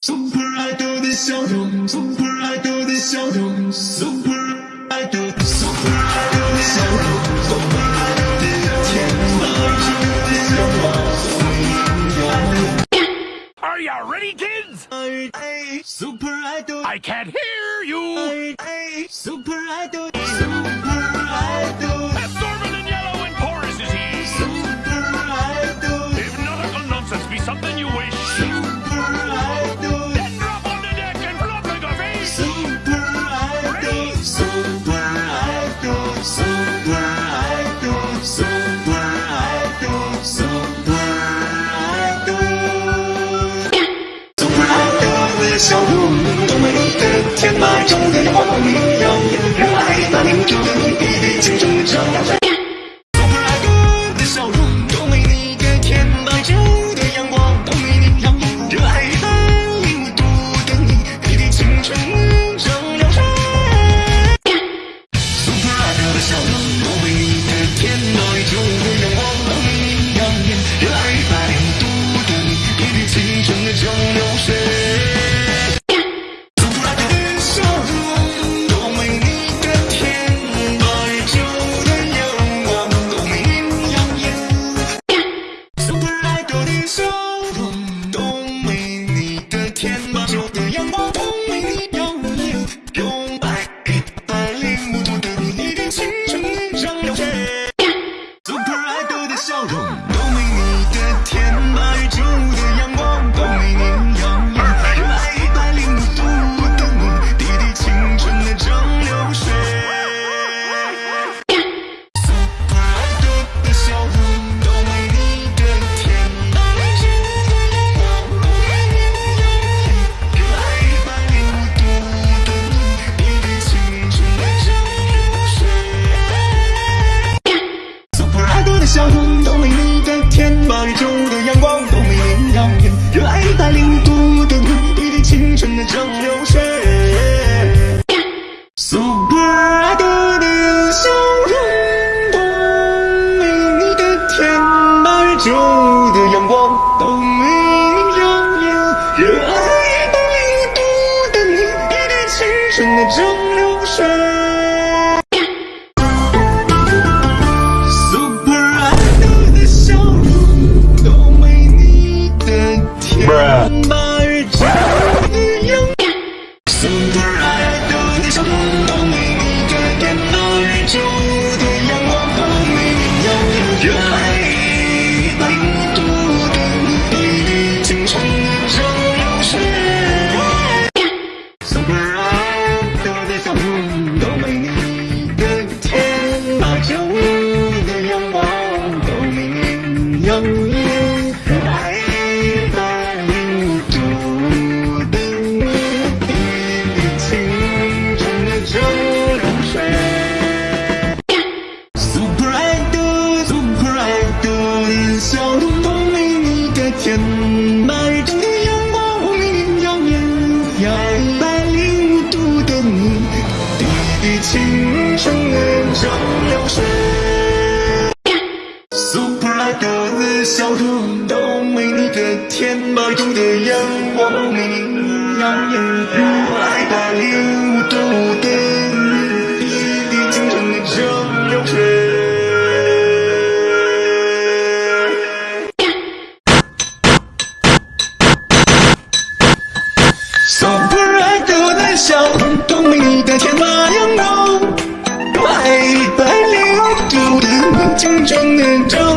Super, I do this show room. Super, I do this show room. Super, I do. Super, I do this show room. Super, I. Are you ready, kids? I, super, I. I can't hear you. I, I, super, Idol. Super, I do. chúng trong đời mọi người lòng Nếu ai ta níu trước 苏格拉底的笑容，多你的天，白昼的阳光，都没。小兔都没你的天，白昼的阳光没你耀眼。一百零五度的你，已经成了蒸。都没你的天，白的阳光，一百零的你，已经成。